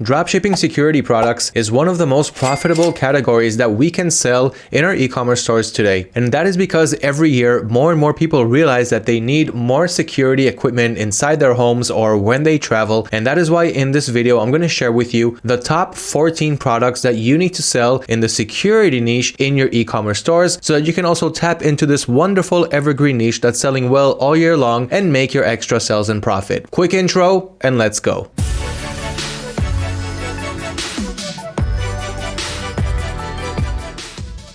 Dropshipping security products is one of the most profitable categories that we can sell in our e-commerce stores today. And that is because every year, more and more people realize that they need more security equipment inside their homes or when they travel. And that is why in this video, I'm going to share with you the top 14 products that you need to sell in the security niche in your e-commerce stores so that you can also tap into this wonderful evergreen niche that's selling well all year long and make your extra sales and profit. Quick intro and let's go.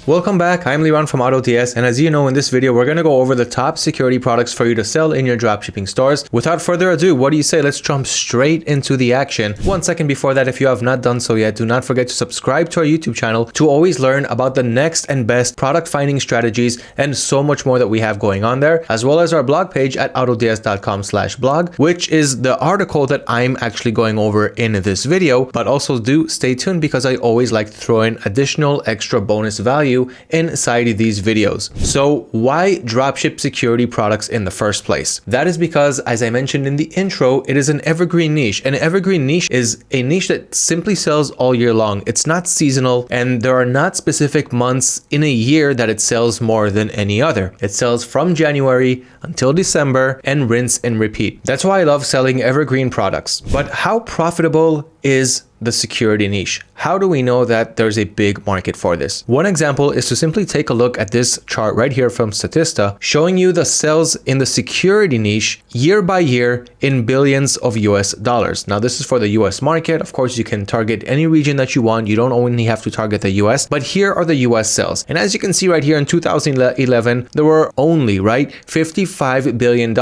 Welcome back, I'm Liran from AutoDS and as you know in this video we're going to go over the top security products for you to sell in your dropshipping stores. Without further ado, what do you say let's jump straight into the action. One second before that if you have not done so yet, do not forget to subscribe to our YouTube channel to always learn about the next and best product finding strategies and so much more that we have going on there, as well as our blog page at autods.com slash blog, which is the article that I'm actually going over in this video, but also do stay tuned because I always like to throw in additional extra bonus value value inside these videos. So why dropship security products in the first place? That is because, as I mentioned in the intro, it is an evergreen niche. An evergreen niche is a niche that simply sells all year long. It's not seasonal and there are not specific months in a year that it sells more than any other. It sells from January until December and rinse and repeat. That's why I love selling evergreen products. But how profitable is the security niche. How do we know that there's a big market for this? One example is to simply take a look at this chart right here from Statista, showing you the sales in the security niche year by year in billions of US dollars. Now, this is for the US market. Of course, you can target any region that you want. You don't only have to target the US, but here are the US sales. And as you can see right here in 2011, there were only, right, $55 billion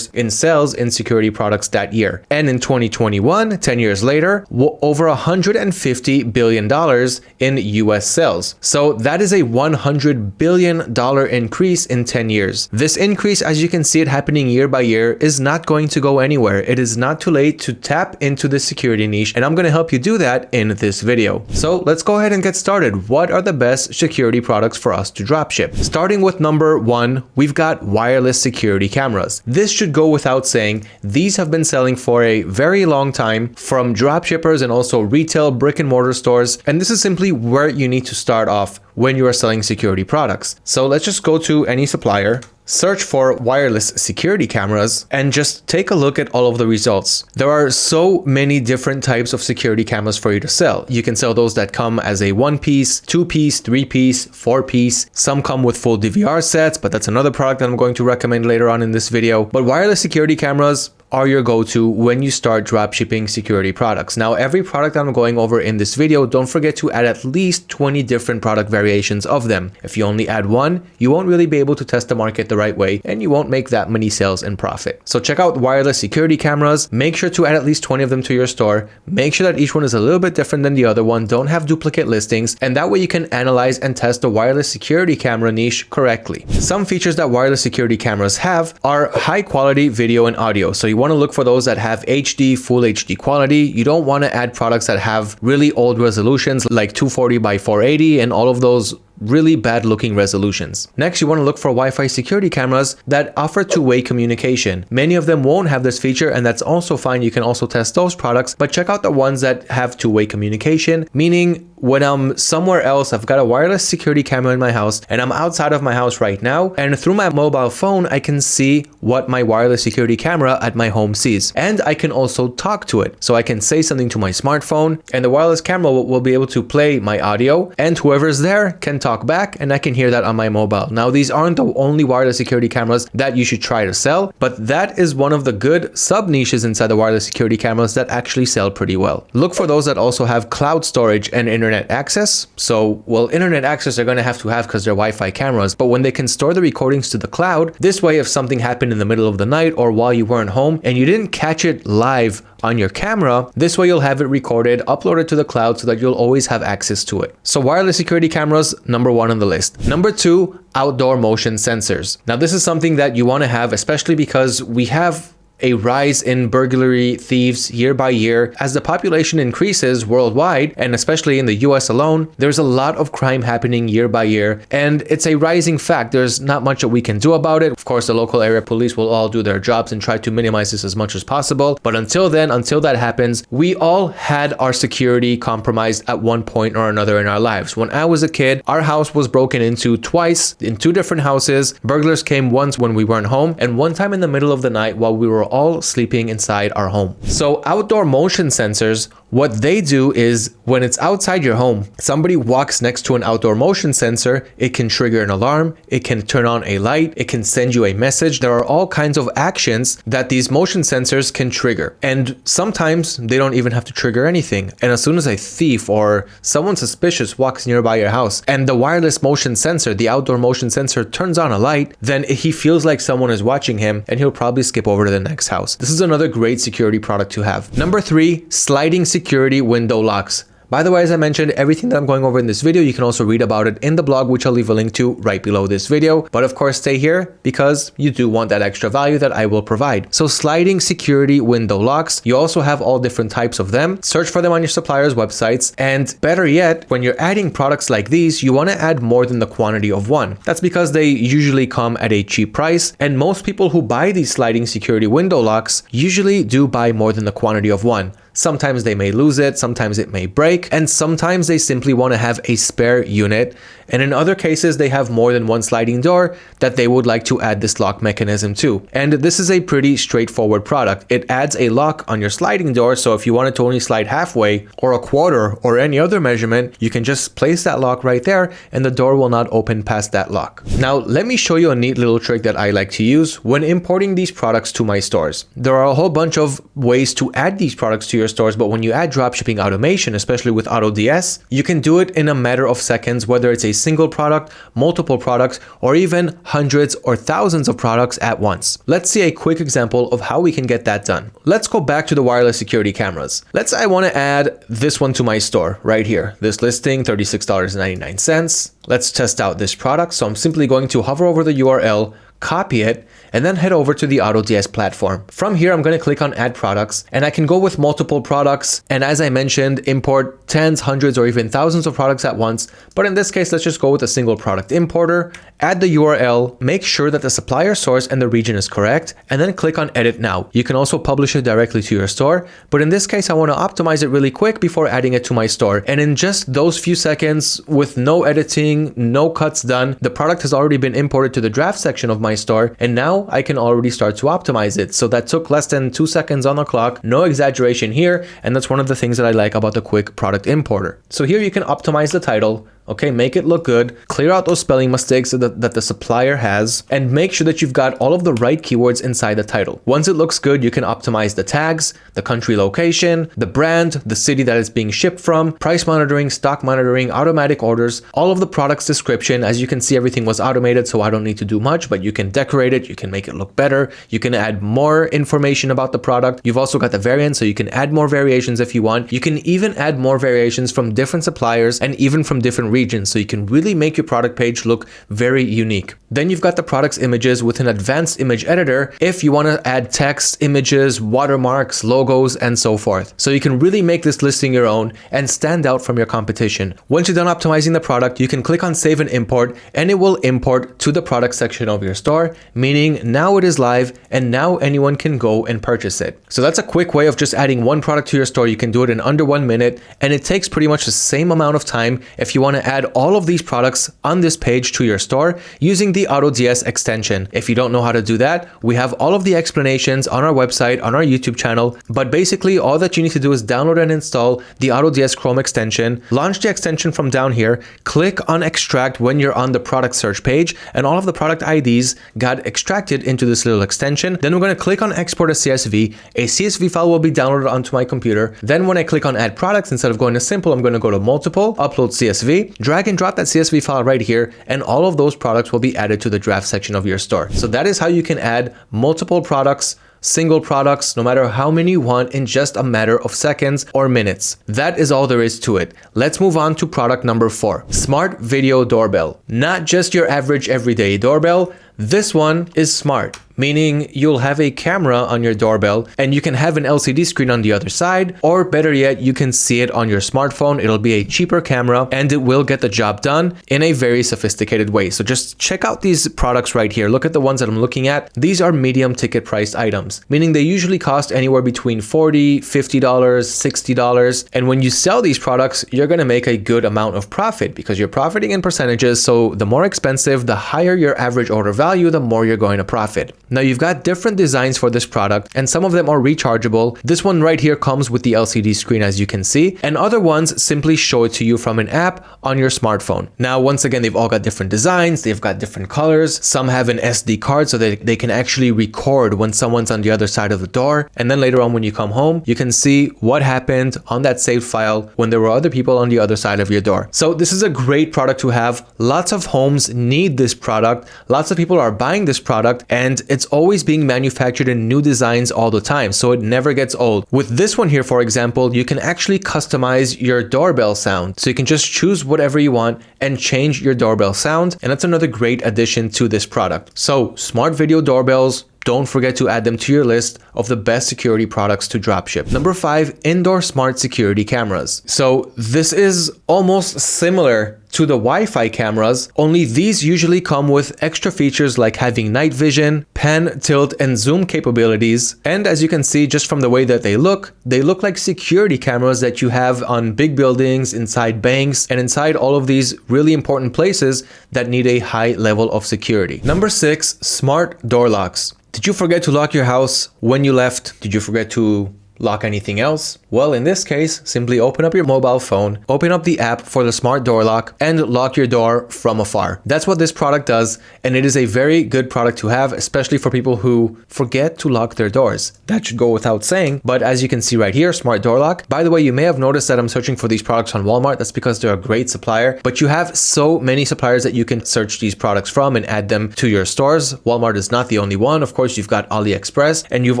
in sales in security products that year. And in 2021, 10 years later, over 150 billion dollars in US sales. So that is a 100 billion dollar increase in 10 years. This increase, as you can see it happening year by year, is not going to go anywhere. It is not too late to tap into the security niche, and I'm going to help you do that in this video. So let's go ahead and get started. What are the best security products for us to dropship? Starting with number one, we've got wireless security cameras. This should go without saying. These have been selling for a very long time from dropshippers and also retail brick and mortar stores. And this is simply where you need to start off when you are selling security products. So let's just go to any supplier, search for wireless security cameras and just take a look at all of the results. There are so many different types of security cameras for you to sell. You can sell those that come as a one piece, two piece, three piece, four piece. Some come with full DVR sets, but that's another product that I'm going to recommend later on in this video. But wireless security cameras, are your go-to when you start dropshipping security products. Now, every product I'm going over in this video, don't forget to add at least 20 different product variations of them. If you only add one, you won't really be able to test the market the right way and you won't make that many sales and profit. So check out wireless security cameras. Make sure to add at least 20 of them to your store. Make sure that each one is a little bit different than the other one. Don't have duplicate listings. And that way you can analyze and test the wireless security camera niche correctly. Some features that wireless security cameras have are high quality video and audio. So you want to look for those that have HD, full HD quality. You don't want to add products that have really old resolutions like 240 by 480 and all of those really bad looking resolutions. Next, you want to look for Wi-Fi security cameras that offer two-way communication. Many of them won't have this feature and that's also fine. You can also test those products, but check out the ones that have two-way communication, meaning when I'm somewhere else, I've got a wireless security camera in my house and I'm outside of my house right now. And through my mobile phone, I can see what my wireless security camera at my home sees. And I can also talk to it. So I can say something to my smartphone and the wireless camera will, will be able to play my audio and whoever's there can talk talk back and I can hear that on my mobile. Now, these aren't the only wireless security cameras that you should try to sell, but that is one of the good sub niches inside the wireless security cameras that actually sell pretty well. Look for those that also have cloud storage and internet access. So, well, internet access they're going to have to have because they're Wi-Fi cameras, but when they can store the recordings to the cloud, this way if something happened in the middle of the night or while you weren't home and you didn't catch it live on your camera. This way you'll have it recorded, uploaded to the cloud so that you'll always have access to it. So wireless security cameras, number one on the list. Number two, outdoor motion sensors. Now this is something that you want to have, especially because we have a rise in burglary thieves year by year. As the population increases worldwide, and especially in the US alone, there's a lot of crime happening year by year, and it's a rising fact. There's not much that we can do about it. Of course, the local area police will all do their jobs and try to minimize this as much as possible. But until then, until that happens, we all had our security compromised at one point or another in our lives. When I was a kid, our house was broken into twice in two different houses. Burglars came once when we weren't home and one time in the middle of the night while we were all sleeping inside our home. So outdoor motion sensors what they do is when it's outside your home, somebody walks next to an outdoor motion sensor, it can trigger an alarm, it can turn on a light, it can send you a message. There are all kinds of actions that these motion sensors can trigger. And sometimes they don't even have to trigger anything. And as soon as a thief or someone suspicious walks nearby your house and the wireless motion sensor, the outdoor motion sensor turns on a light, then he feels like someone is watching him and he'll probably skip over to the next house. This is another great security product to have. Number three, sliding security security window locks. By the way, as I mentioned, everything that I'm going over in this video, you can also read about it in the blog, which I'll leave a link to right below this video. But of course, stay here because you do want that extra value that I will provide. So sliding security window locks, you also have all different types of them. Search for them on your supplier's websites. And better yet, when you're adding products like these, you want to add more than the quantity of one. That's because they usually come at a cheap price. And most people who buy these sliding security window locks usually do buy more than the quantity of one. Sometimes they may lose it, sometimes it may break, and sometimes they simply want to have a spare unit and in other cases they have more than one sliding door that they would like to add this lock mechanism to. And this is a pretty straightforward product. It adds a lock on your sliding door so if you wanted to only slide halfway or a quarter or any other measurement, you can just place that lock right there and the door will not open past that lock. Now let me show you a neat little trick that I like to use when importing these products to my stores. There are a whole bunch of ways to add these products to your stores, but when you add dropshipping automation, especially with AutoDS, you can do it in a matter of seconds, whether it's a single product, multiple products, or even hundreds or thousands of products at once. Let's see a quick example of how we can get that done. Let's go back to the wireless security cameras. Let's say I want to add this one to my store right here. This listing, $36.99. Let's test out this product. So I'm simply going to hover over the URL, copy it, and then head over to the AutoDS platform. From here, I'm going to click on add products and I can go with multiple products. And as I mentioned, import tens, hundreds, or even thousands of products at once. But in this case, let's just go with a single product importer, add the URL, make sure that the supplier source and the region is correct, and then click on edit now. You can also publish it directly to your store. But in this case, I want to optimize it really quick before adding it to my store. And in just those few seconds with no editing, no cuts done, the product has already been imported to the draft section of my store. And now I can already start to optimize it. So that took less than two seconds on the clock, no exaggeration here. And that's one of the things that I like about the quick product importer. So here you can optimize the title, okay make it look good. Clear out those spelling mistakes that, that the supplier has and make sure that you've got all of the right keywords inside the title. Once it looks good you can optimize the tags the country location the brand the city that it's being shipped from price monitoring stock monitoring automatic orders all of the product's description. As you can see everything was automated so i don't need to do much but you can decorate it you can make it look better you can add more information about the product. You've also got the variant so you can add more variations if you want. You can even add more variations from different suppliers and even from different regions so you can really make your product page look very unique. Then you've got the product's images with an advanced image editor if you want to add text, images, watermarks, logos, and so forth. So you can really make this listing your own and stand out from your competition. Once you're done optimizing the product, you can click on save and import and it will import to the product section of your store, meaning now it is live and now anyone can go and purchase it. So that's a quick way of just adding one product to your store. You can do it in under one minute and it takes pretty much the same amount of time if you want to add all of these products on this page to your store using the AutoDS extension. If you don't know how to do that, we have all of the explanations on our website, on our YouTube channel, but basically all that you need to do is download and install the AutoDS Chrome extension, launch the extension from down here, click on extract when you're on the product search page, and all of the product IDs got extracted into this little extension. Then we're going to click on export as CSV. A CSV file will be downloaded onto my computer. Then when I click on add products, instead of going to simple, I'm going to go to multiple, upload CSV, drag and drop that CSV file right here, and all of those products will be added to the draft section of your store. So that is how you can add multiple products single products, no matter how many you want in just a matter of seconds or minutes. That is all there is to it. Let's move on to product number four, smart video doorbell. Not just your average everyday doorbell. This one is smart meaning you'll have a camera on your doorbell and you can have an LCD screen on the other side, or better yet, you can see it on your smartphone. It'll be a cheaper camera and it will get the job done in a very sophisticated way. So just check out these products right here. Look at the ones that I'm looking at. These are medium ticket priced items, meaning they usually cost anywhere between 40, $50, $60. And when you sell these products, you're going to make a good amount of profit because you're profiting in percentages. So the more expensive, the higher your average order value, the more you're going to profit. Now you've got different designs for this product and some of them are rechargeable. This one right here comes with the LCD screen as you can see and other ones simply show it to you from an app on your smartphone. Now once again, they've all got different designs, they've got different colors. Some have an SD card so that they can actually record when someone's on the other side of the door. And then later on when you come home, you can see what happened on that saved file when there were other people on the other side of your door. So this is a great product to have. Lots of homes need this product. Lots of people are buying this product and it's always being manufactured in new designs all the time. So it never gets old. With this one here, for example, you can actually customize your doorbell sound. So you can just choose whatever you want and change your doorbell sound. And that's another great addition to this product. So smart video doorbells, don't forget to add them to your list of the best security products to dropship. Number five, indoor smart security cameras. So this is almost similar to the Wi-Fi cameras, only these usually come with extra features like having night vision, pan, tilt, and zoom capabilities. And as you can see just from the way that they look, they look like security cameras that you have on big buildings, inside banks, and inside all of these really important places that need a high level of security. Number six, smart door locks. Did you forget to lock your house when you left? Did you forget to lock anything else? Well, in this case, simply open up your mobile phone, open up the app for the smart door lock and lock your door from afar. That's what this product does. And it is a very good product to have, especially for people who forget to lock their doors. That should go without saying. But as you can see right here, smart door lock. By the way, you may have noticed that I'm searching for these products on Walmart. That's because they're a great supplier, but you have so many suppliers that you can search these products from and add them to your stores. Walmart is not the only one. Of course, you've got AliExpress and you've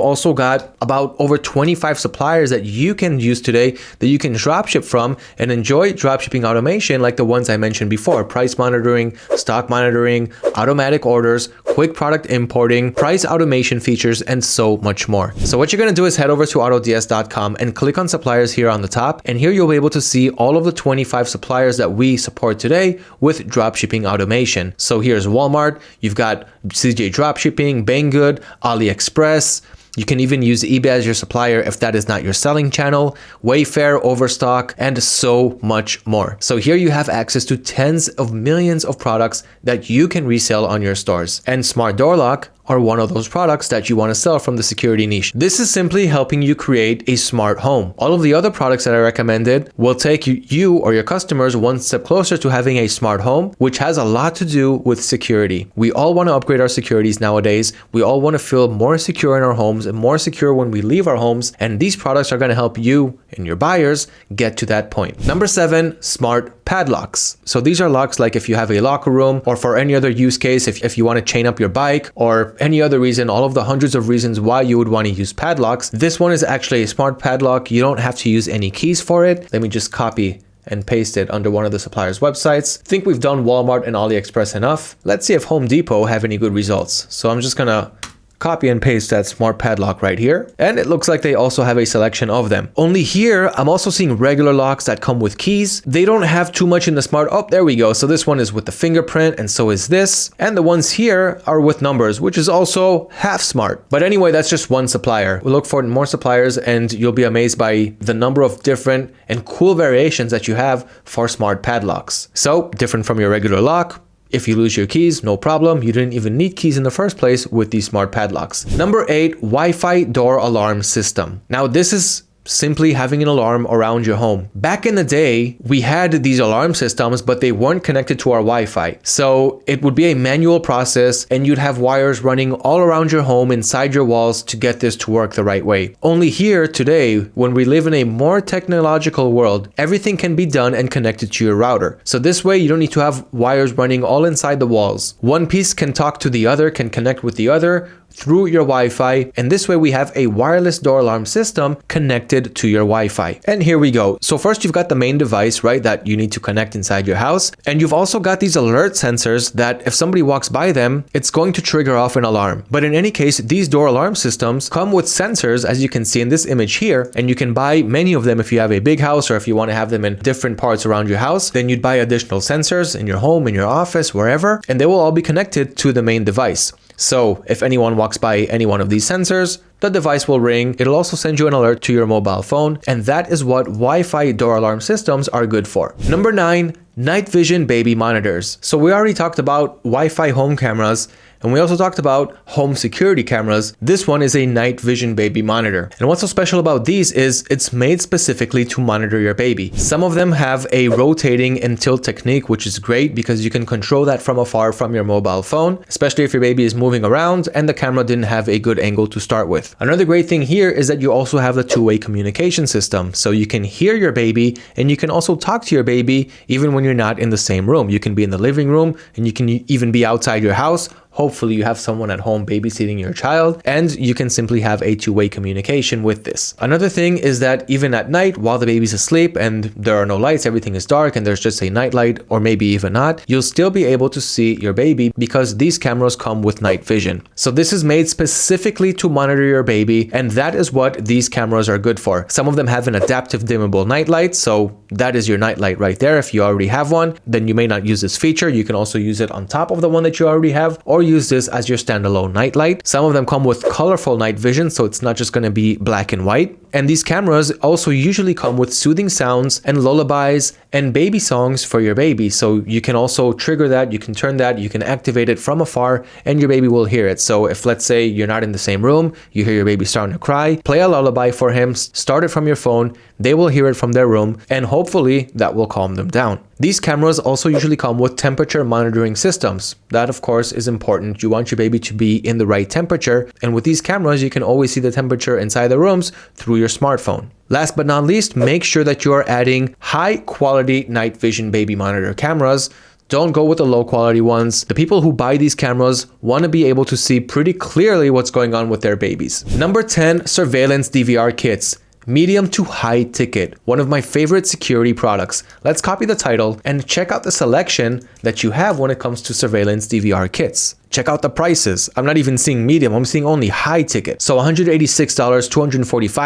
also got about over 25 suppliers that you can use today that you can dropship from and enjoy dropshipping automation like the ones I mentioned before, price monitoring, stock monitoring, automatic orders, quick product importing, price automation features, and so much more. So what you're going to do is head over to autods.com and click on suppliers here on the top. And here you'll be able to see all of the 25 suppliers that we support today with dropshipping automation. So here's Walmart, you've got CJ Dropshipping, Banggood, AliExpress, you can even use eBay as your supplier if that is not your selling channel, Wayfair, Overstock, and so much more. So here you have access to tens of millions of products that you can resell on your stores. And Smart Door Lock are one of those products that you want to sell from the security niche. This is simply helping you create a smart home. All of the other products that I recommended will take you or your customers one step closer to having a smart home, which has a lot to do with security. We all want to upgrade our securities nowadays. We all want to feel more secure in our homes and more secure when we leave our homes. And these products are going to help you and your buyers get to that point. Number seven, smart padlocks. So these are locks like if you have a locker room or for any other use case, if, if you want to chain up your bike or any other reason, all of the hundreds of reasons why you would want to use padlocks. This one is actually a smart padlock. You don't have to use any keys for it. Let me just copy and paste it under one of the supplier's websites. Think we've done Walmart and AliExpress enough. Let's see if Home Depot have any good results. So I'm just gonna copy and paste that smart padlock right here. And it looks like they also have a selection of them. Only here, I'm also seeing regular locks that come with keys. They don't have too much in the smart. Oh, there we go. So this one is with the fingerprint and so is this. And the ones here are with numbers, which is also half smart. But anyway, that's just one supplier. We'll look for more suppliers and you'll be amazed by the number of different and cool variations that you have for smart padlocks. So different from your regular lock, if you lose your keys, no problem. You didn't even need keys in the first place with these smart padlocks. Number eight, Wi-Fi door alarm system. Now this is simply having an alarm around your home. Back in the day, we had these alarm systems, but they weren't connected to our Wi-Fi. So it would be a manual process and you'd have wires running all around your home inside your walls to get this to work the right way. Only here today, when we live in a more technological world, everything can be done and connected to your router. So this way you don't need to have wires running all inside the walls. One piece can talk to the other, can connect with the other, through your Wi-Fi. And this way we have a wireless door alarm system connected to your Wi-Fi. And here we go. So first you've got the main device, right, that you need to connect inside your house. And you've also got these alert sensors that if somebody walks by them, it's going to trigger off an alarm. But in any case, these door alarm systems come with sensors, as you can see in this image here, and you can buy many of them if you have a big house or if you want to have them in different parts around your house, then you'd buy additional sensors in your home, in your office, wherever, and they will all be connected to the main device. So if anyone walks by any one of these sensors, the device will ring. It'll also send you an alert to your mobile phone. And that is what Wi-Fi door alarm systems are good for. Number nine, night vision baby monitors. So we already talked about Wi-Fi home cameras and we also talked about home security cameras. This one is a night vision baby monitor. And what's so special about these is it's made specifically to monitor your baby. Some of them have a rotating and tilt technique, which is great because you can control that from afar from your mobile phone, especially if your baby is moving around and the camera didn't have a good angle to start with. Another great thing here is that you also have the two-way communication system. So you can hear your baby and you can also talk to your baby even when you're not in the same room. You can be in the living room and you can even be outside your house Hopefully you have someone at home babysitting your child and you can simply have a two-way communication with this. Another thing is that even at night while the baby's asleep and there are no lights, everything is dark and there's just a night light or maybe even not, you'll still be able to see your baby because these cameras come with night vision. So this is made specifically to monitor your baby and that is what these cameras are good for. Some of them have an adaptive dimmable night light, so that is your night light right there. If you already have one, then you may not use this feature. You can also use it on top of the one that you already have or use this as your standalone night light. Some of them come with colorful night vision, so it's not just going to be black and white. And these cameras also usually come with soothing sounds and lullabies and baby songs for your baby. So you can also trigger that, you can turn that, you can activate it from afar and your baby will hear it. So if let's say you're not in the same room, you hear your baby starting to cry, play a lullaby for him, start it from your phone, they will hear it from their room and hopefully that will calm them down. These cameras also usually come with temperature monitoring systems. That of course is important. You want your baby to be in the right temperature and with these cameras you can always see the temperature inside the rooms through your smartphone. Last but not least, make sure that you are adding high quality night vision baby monitor cameras don't go with the low quality ones. The people who buy these cameras want to be able to see pretty clearly what's going on with their babies. Number 10, surveillance DVR kits medium to high ticket, one of my favorite security products. Let's copy the title and check out the selection that you have when it comes to surveillance DVR kits. Check out the prices. I'm not even seeing medium, I'm seeing only high ticket. So $186, $245,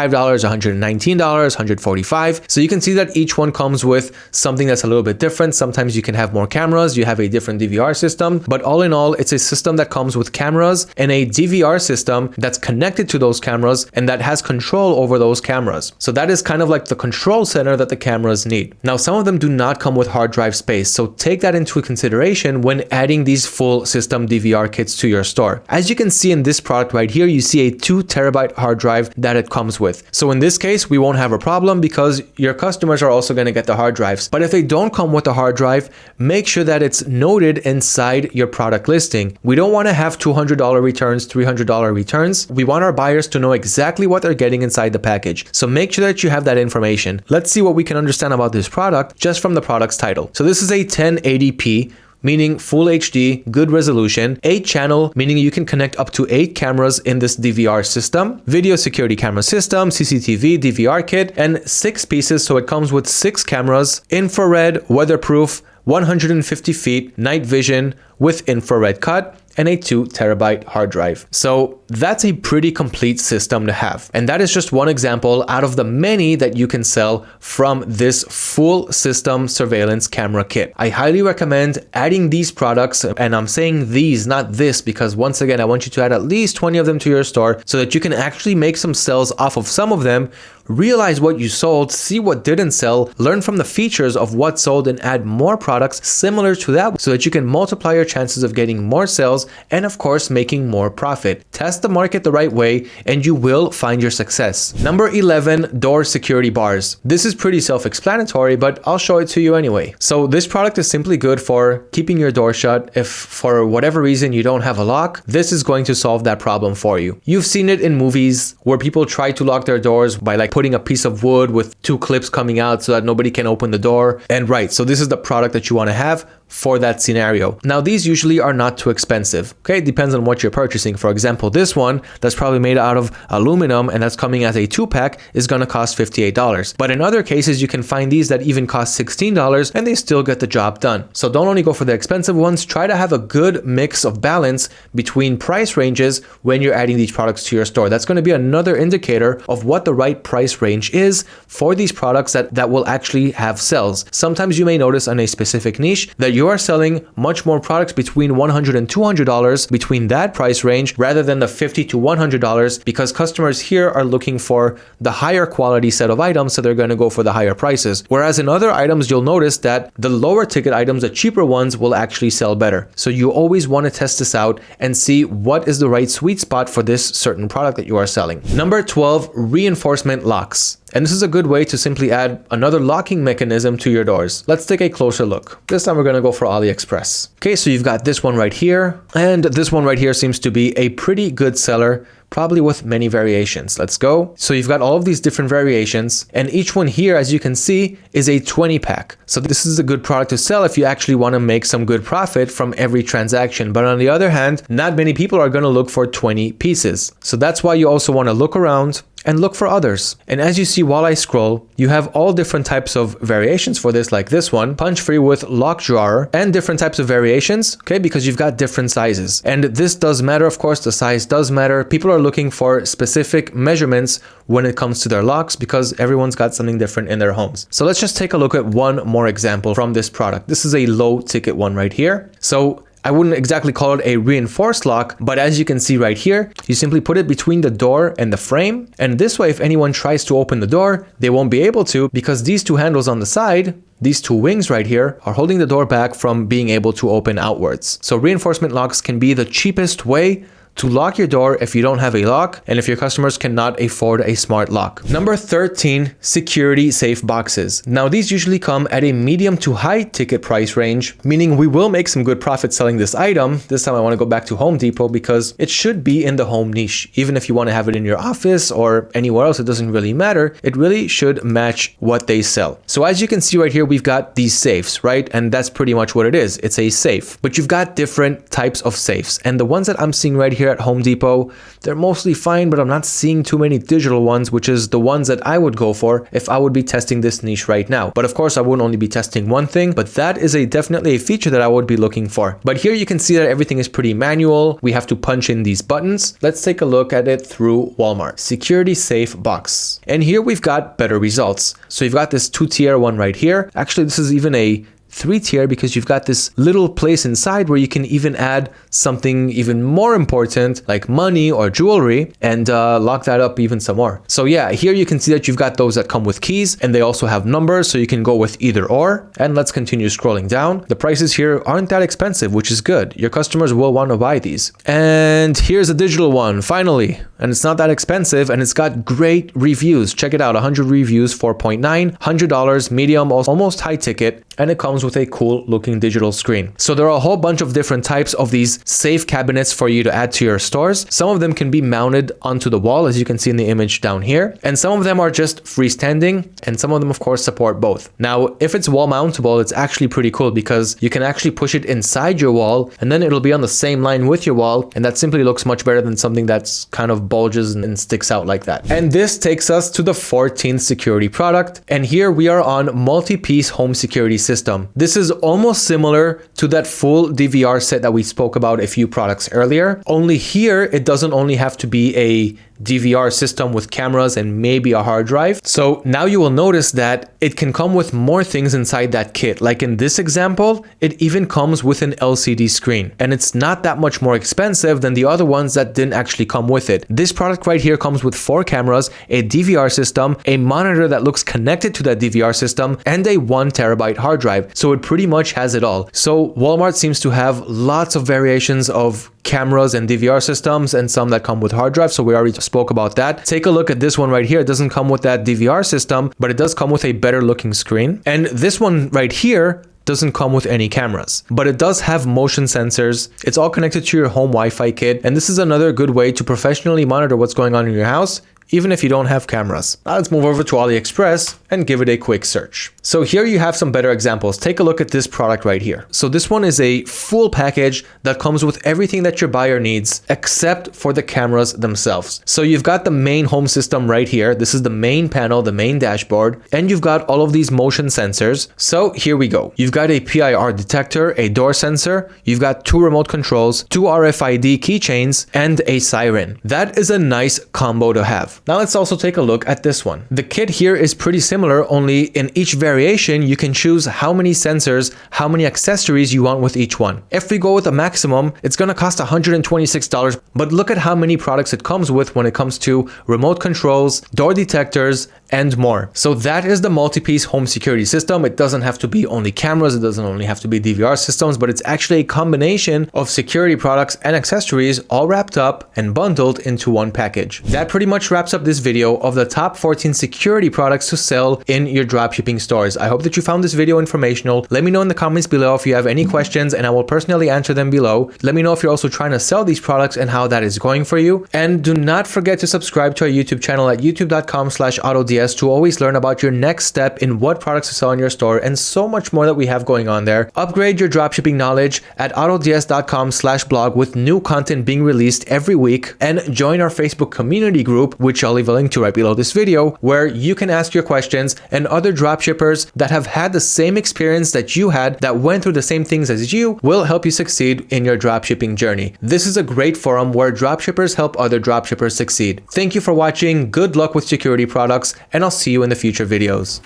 $119, $145. So you can see that each one comes with something that's a little bit different. Sometimes you can have more cameras, you have a different DVR system, but all in all, it's a system that comes with cameras and a DVR system that's connected to those cameras and that has control over those cameras. So that is kind of like the control center that the cameras need. Now, some of them do not come with hard drive space, so take that into consideration when adding these full system DVR VR kits to your store. As you can see in this product right here, you see a 2 terabyte hard drive that it comes with. So in this case, we won't have a problem because your customers are also going to get the hard drives. But if they don't come with a hard drive, make sure that it's noted inside your product listing. We don't want to have $200 returns, $300 returns. We want our buyers to know exactly what they're getting inside the package. So make sure that you have that information. Let's see what we can understand about this product just from the product's title. So this is a 1080p meaning full HD, good resolution, 8 channel, meaning you can connect up to 8 cameras in this DVR system, video security camera system, CCTV, DVR kit, and 6 pieces, so it comes with 6 cameras, infrared, weatherproof, 150 feet, night vision with infrared cut, and a 2 terabyte hard drive. So that's a pretty complete system to have. And that is just one example out of the many that you can sell from this full system surveillance camera kit. I highly recommend adding these products and I'm saying these, not this, because once again, I want you to add at least 20 of them to your store so that you can actually make some sales off of some of them realize what you sold, see what didn't sell, learn from the features of what sold and add more products similar to that so that you can multiply your chances of getting more sales and of course making more profit. Test the market the right way and you will find your success. Number 11, door security bars. This is pretty self-explanatory, but I'll show it to you anyway. So this product is simply good for keeping your door shut. If for whatever reason you don't have a lock, this is going to solve that problem for you. You've seen it in movies where people try to lock their doors by like putting a piece of wood with two clips coming out so that nobody can open the door. And right, so this is the product that you want to have for that scenario. Now, these usually are not too expensive. Okay, it depends on what you're purchasing. For example, this one that's probably made out of aluminum and that's coming as a two pack is going to cost $58. But in other cases, you can find these that even cost $16 and they still get the job done. So don't only go for the expensive ones, try to have a good mix of balance between price ranges when you're adding these products to your store. That's going to be another indicator of what the right price range is for these products that, that will actually have sales. Sometimes you may notice on a specific niche that you are selling much more products between $100 and $200 between that price range rather than the 50 to $100 because customers here are looking for the higher quality set of items so they're going to go for the higher prices. Whereas in other items you'll notice that the lower ticket items, the cheaper ones will actually sell better. So you always want to test this out and see what is the right sweet spot for this certain product that you are selling. Number 12, reinforcement locks. And this is a good way to simply add another locking mechanism to your doors. Let's take a closer look. This time we're going to go for AliExpress. Okay, so you've got this one right here. And this one right here seems to be a pretty good seller probably with many variations. Let's go. So you've got all of these different variations and each one here, as you can see, is a 20 pack. So this is a good product to sell if you actually want to make some good profit from every transaction. But on the other hand, not many people are going to look for 20 pieces. So that's why you also want to look around and look for others. And as you see while I scroll, you have all different types of variations for this, like this one, punch free with lock drawer and different types of variations, okay, because you've got different sizes. And this does matter, of course, the size does matter. People are looking for specific measurements when it comes to their locks because everyone's got something different in their homes. So let's just take a look at one more example from this product. This is a low ticket one right here. So I wouldn't exactly call it a reinforced lock, but as you can see right here, you simply put it between the door and the frame. And this way, if anyone tries to open the door, they won't be able to because these two handles on the side these two wings right here are holding the door back from being able to open outwards. So reinforcement locks can be the cheapest way to lock your door if you don't have a lock and if your customers cannot afford a smart lock. Number 13, security safe boxes. Now these usually come at a medium to high ticket price range, meaning we will make some good profit selling this item. This time I want to go back to Home Depot because it should be in the home niche. Even if you want to have it in your office or anywhere else, it doesn't really matter. It really should match what they sell. So as you can see right here, we've got these safes, right? And that's pretty much what it is. It's a safe, but you've got different types of safes. And the ones that I'm seeing right here here at Home Depot. They're mostly fine, but I'm not seeing too many digital ones, which is the ones that I would go for if I would be testing this niche right now. But of course, I wouldn't only be testing one thing, but that is a definitely a feature that I would be looking for. But here you can see that everything is pretty manual. We have to punch in these buttons. Let's take a look at it through Walmart. Security safe box. And here we've got better results. So you've got this two tier one right here. Actually, this is even a three tier because you've got this little place inside where you can even add something even more important like money or jewelry and uh, lock that up even some more. So yeah, here you can see that you've got those that come with keys and they also have numbers so you can go with either or. And let's continue scrolling down. The prices here aren't that expensive, which is good. Your customers will want to buy these. And here's a digital one, finally. And it's not that expensive and it's got great reviews. Check it out, 100 reviews, 4.9, $100, medium, almost high ticket and it comes with a cool looking digital screen. So there are a whole bunch of different types of these safe cabinets for you to add to your stores. Some of them can be mounted onto the wall as you can see in the image down here. And some of them are just freestanding and some of them of course support both. Now if it's wall mountable it's actually pretty cool because you can actually push it inside your wall and then it'll be on the same line with your wall and that simply looks much better than something that's kind of bulges and sticks out like that. And this takes us to the 14th security product and here we are on multi-piece home security system. This is almost similar to that full DVR set that we spoke about a few products earlier. Only here, it doesn't only have to be a DVR system with cameras and maybe a hard drive. So now you will notice that it can come with more things inside that kit. Like in this example, it even comes with an LCD screen and it's not that much more expensive than the other ones that didn't actually come with it. This product right here comes with four cameras, a DVR system, a monitor that looks connected to that DVR system, and a one terabyte hard drive. So it pretty much has it all. So Walmart seems to have lots of variations of cameras and DVR systems and some that come with hard drives. So we already spoke about that. Take a look at this one right here. It doesn't come with that DVR system, but it does come with a better looking screen. And this one right here doesn't come with any cameras, but it does have motion sensors. It's all connected to your home Wi-Fi kit. And this is another good way to professionally monitor what's going on in your house even if you don't have cameras. Now let's move over to AliExpress and give it a quick search. So here you have some better examples. Take a look at this product right here. So this one is a full package that comes with everything that your buyer needs except for the cameras themselves. So you've got the main home system right here. This is the main panel, the main dashboard, and you've got all of these motion sensors. So here we go. You've got a PIR detector, a door sensor, you've got two remote controls, two RFID keychains, and a siren. That is a nice combo to have. Now let's also take a look at this one. The kit here is pretty similar, only in each variation, you can choose how many sensors, how many accessories you want with each one. If we go with a maximum, it's to cost $126, but look at how many products it comes with when it comes to remote controls, door detectors, and more. So that is the multi-piece home security system. It doesn't have to be only cameras, it doesn't only have to be DVR systems, but it's actually a combination of security products and accessories all wrapped up and bundled into one package. That pretty much wraps up this video of the top 14 security products to sell in your dropshipping stores. I hope that you found this video informational. Let me know in the comments below if you have any questions and I will personally answer them below. Let me know if you're also trying to sell these products and how that is going for you. And do not forget to subscribe to our YouTube channel at youtube.com slash autods to always learn about your next step in what products to sell in your store and so much more that we have going on there. Upgrade your dropshipping knowledge at autods.com slash blog with new content being released every week and join our Facebook community group, which I'll leave a link to right below this video, where you can ask your questions and other dropshippers that have had the same experience that you had that went through the same things as you will help you succeed in your dropshipping journey. This is a great forum where dropshippers help other dropshippers succeed. Thank you for watching, good luck with security products, and I'll see you in the future videos.